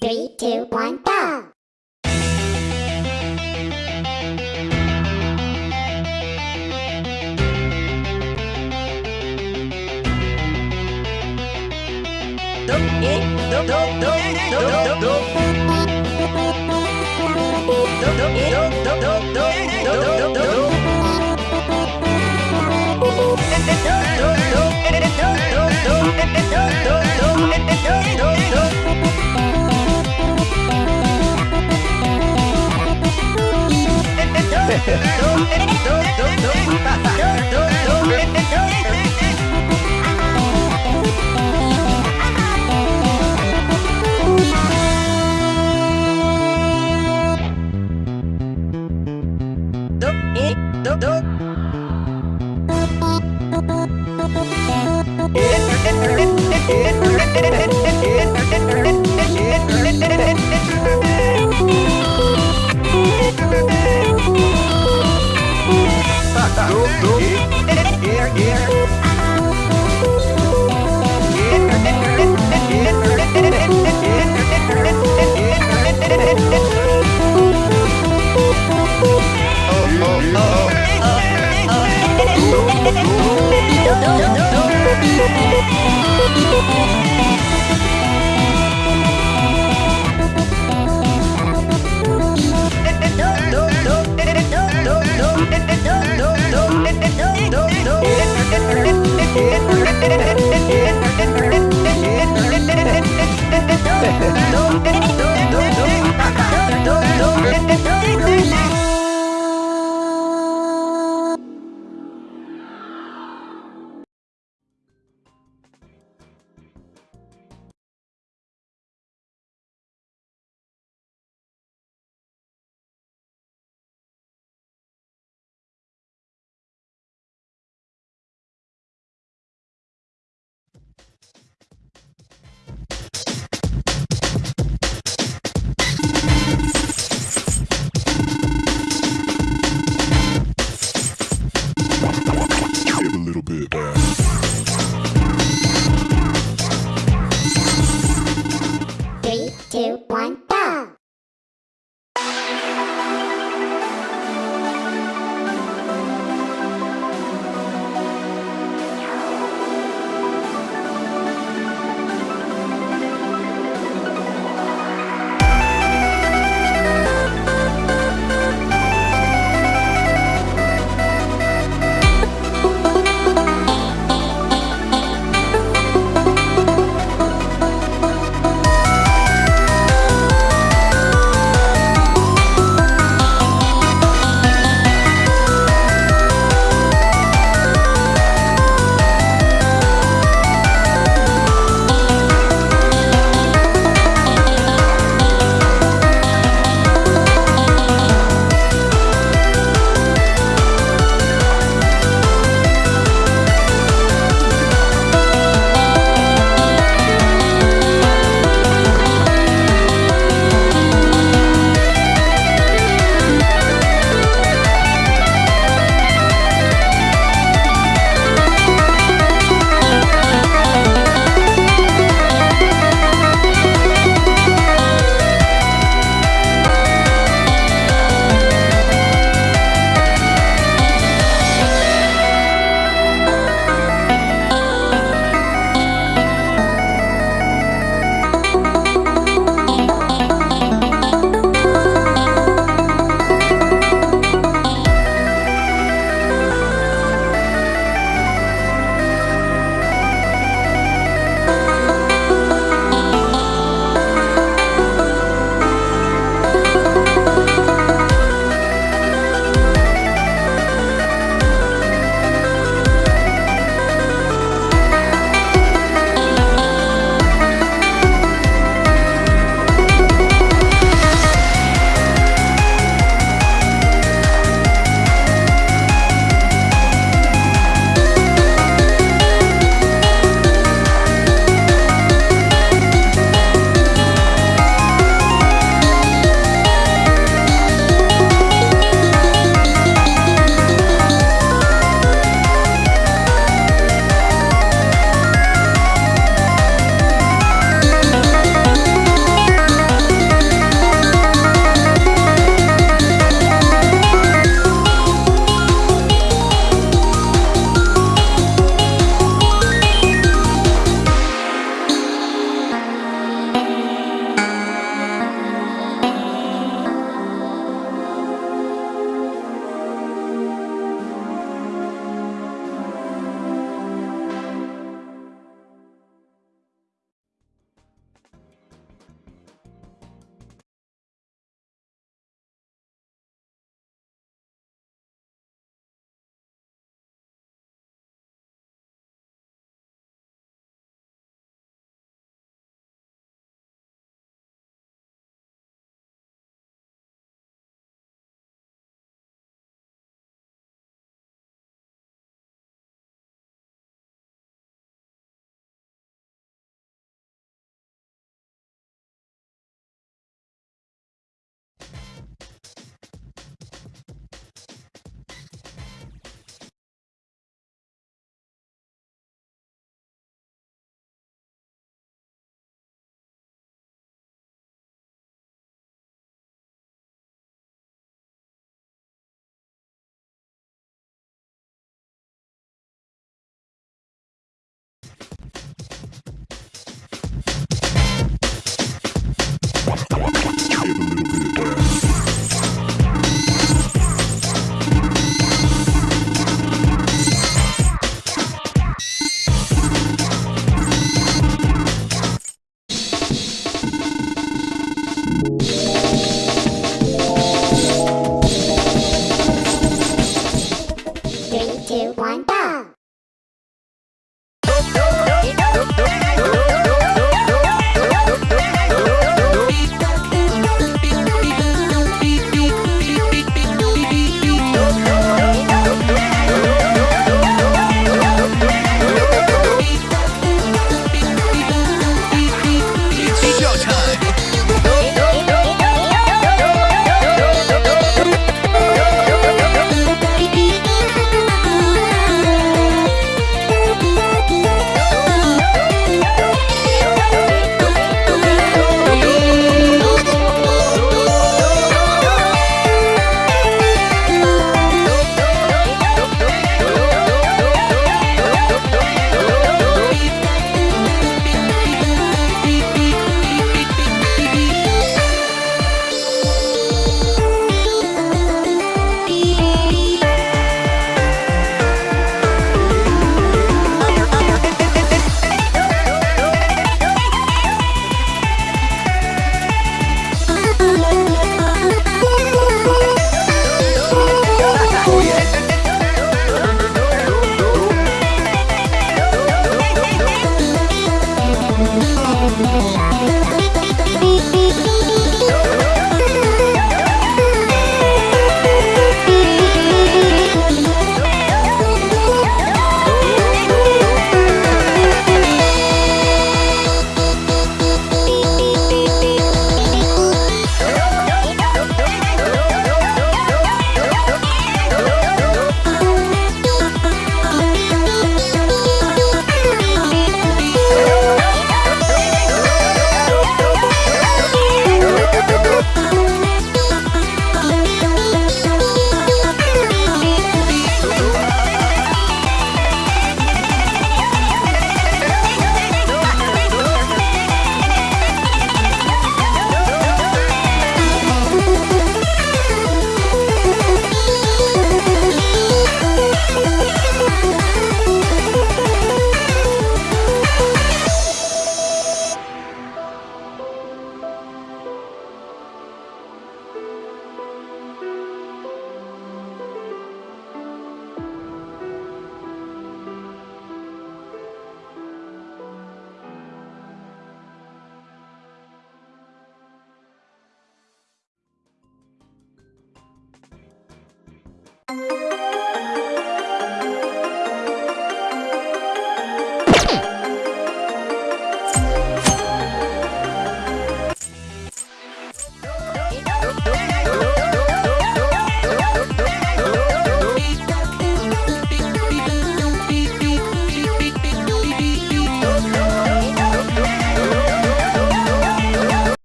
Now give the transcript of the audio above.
Three, two, one, go! do, do, do, do, do, do, do, do. どんどんどんどん no, no, no, little bit back. Three, two, one, go!